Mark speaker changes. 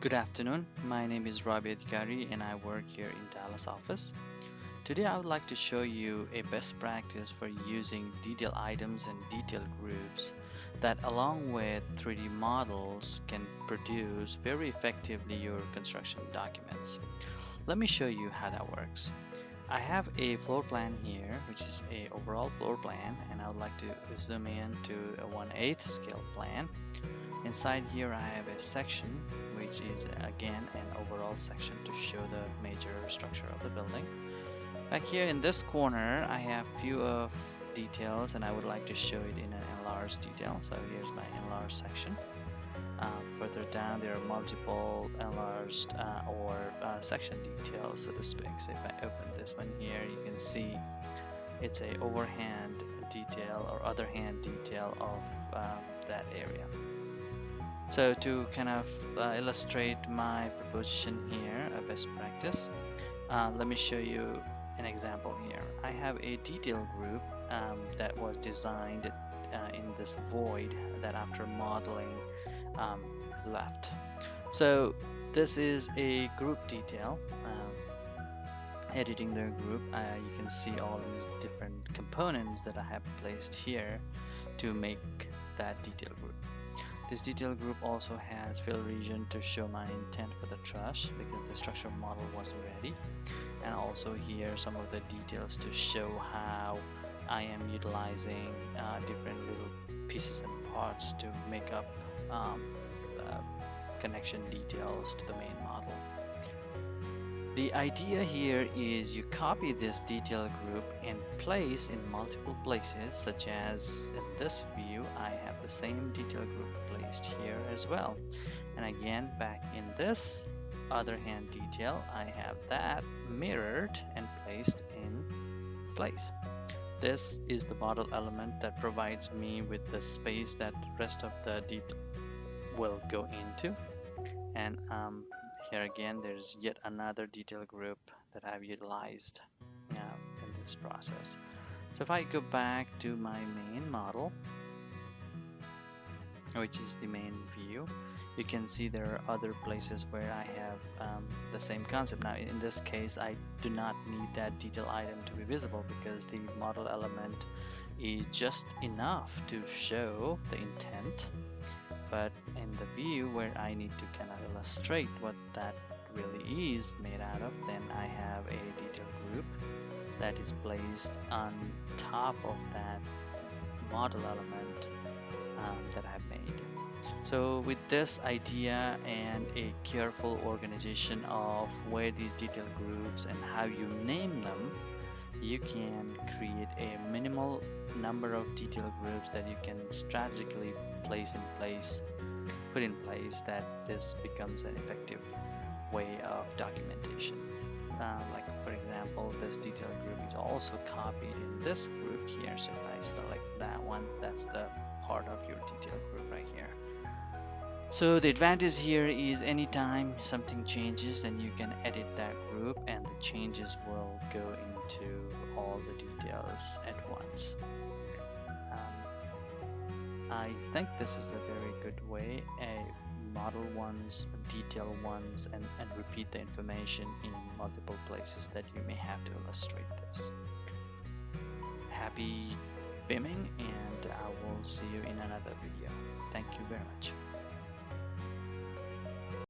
Speaker 1: Good afternoon. My name is Rabi Adhikari and I work here in Dallas office. Today I would like to show you a best practice for using detail items and detail groups that along with 3D models can produce very effectively your construction documents. Let me show you how that works. I have a floor plan here which is a overall floor plan and I would like to zoom in to a 1 8 scale plan Inside here I have a section which is again an overall section to show the major structure of the building. Back here in this corner I have few of details and I would like to show it in an enlarged detail. So here's my enlarged section. Um, further down there are multiple enlarged uh, or uh, section details so to speak. So if I open this one here you can see it's a overhand detail or other hand detail of um, that area. So to kind of uh, illustrate my proposition here, a best practice, uh, let me show you an example here. I have a detail group um, that was designed uh, in this void that after modeling um, left. So this is a group detail. Um, editing the group, uh, you can see all these different components that I have placed here to make that detail group. This detail group also has fill region to show my intent for the truss because the structure model wasn't ready and also here some of the details to show how I am utilizing uh, different little pieces and parts to make up um, uh, connection details to the main model. The idea here is you copy this detail group and place in multiple places such as in this view I have the same detail group placed here as well. And again back in this other hand detail I have that mirrored and placed in place. This is the model element that provides me with the space that rest of the detail will go into. And um, here again there's yet another detail group that I've utilized in this process. So if I go back to my main model which is the main view you can see there are other places where I have um, the same concept. Now in this case I do not need that detail item to be visible because the model element is just enough to show the intent. But in the view where I need to kind of illustrate what that really is made out of then I have a detail group that is placed on top of that model element um, that I've made. So with this idea and a careful organization of where these detail groups and how you name them you can create a minimal number of detail groups that you can strategically place in place put in place that this becomes an effective way of documentation. Uh, like for example this detail group is also copied in this group here so if I select that one that's the part of your detail group right here so the advantage here is anytime something changes then you can edit that group and the changes will go into all the details at once. Um, I think this is a very good way a model ones, detail ones and, and repeat the information in multiple places that you may have to illustrate this. Happy BIMing will see you in another video. Thank you very much.